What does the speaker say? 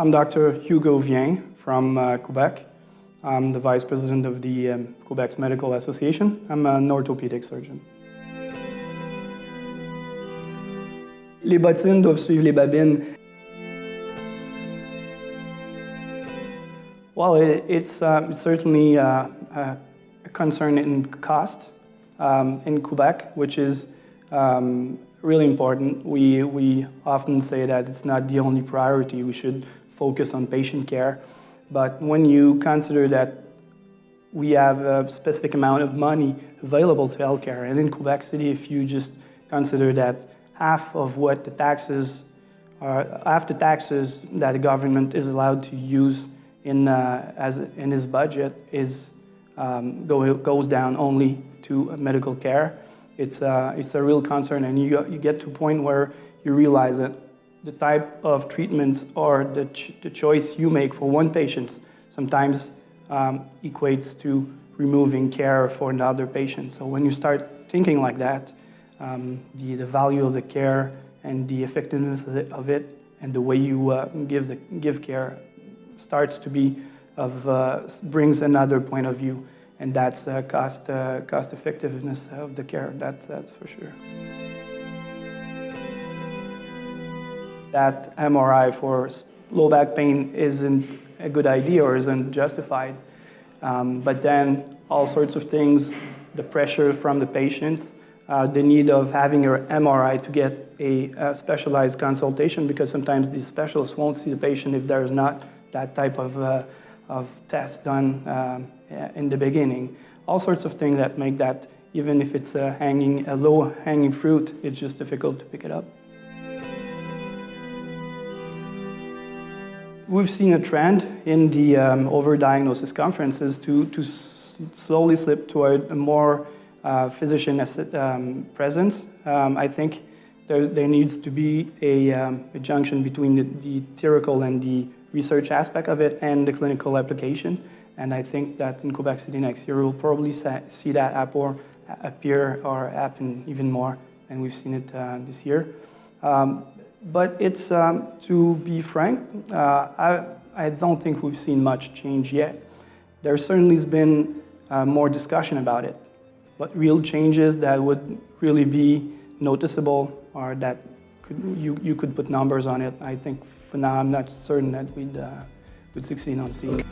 I'm Dr. Hugo Viens from uh, Quebec. I'm the vice president of the um, Quebec's Medical Association. I'm an orthopedic surgeon. Les bottines doivent suivre les babines. Well, it, it's uh, certainly uh, a concern in cost um, in Quebec, which is um, really important. We, we often say that it's not the only priority. We should focus on patient care. But when you consider that we have a specific amount of money available to healthcare, and in Quebec City, if you just consider that half of what the taxes are, half the taxes that the government is allowed to use in, uh, as, in his budget is, um, go, goes down only to medical care. It's a, it's a real concern, and you, you get to a point where you realize that the type of treatments or the, ch the choice you make for one patient sometimes um, equates to removing care for another patient. So when you start thinking like that, um, the, the value of the care and the effectiveness of it and the way you uh, give, the, give care starts to be of, uh, brings another point of view and that's uh, cost, cost effectiveness of the care, that's, that's for sure. That MRI for low back pain isn't a good idea or isn't justified, um, but then all sorts of things, the pressure from the patients, uh, the need of having your MRI to get a, a, specialized consultation because sometimes the specialists won't see the patient if there's not that type of, uh, of test done um, in the beginning. All sorts of things that make that, even if it's a, hanging, a low hanging fruit, it's just difficult to pick it up. We've seen a trend in the um, overdiagnosis conferences to, to slowly slip toward a more uh, physician um, presence. Um, I think there, needs to be a, um, a junction between the, the, theoretical and the research aspect of it and the clinical application. And I think that in Quebec City next year, we'll probably see that or appear or happen even more than we've seen it uh, this year. Um, but it's, um, to be frank, uh, I, I don't think we've seen much change yet. There certainly has been uh, more discussion about it, but real changes that would really be noticeable or that could, you, you could put numbers on it, I think for now I'm not certain that we'd, uh, would succeed on seeing.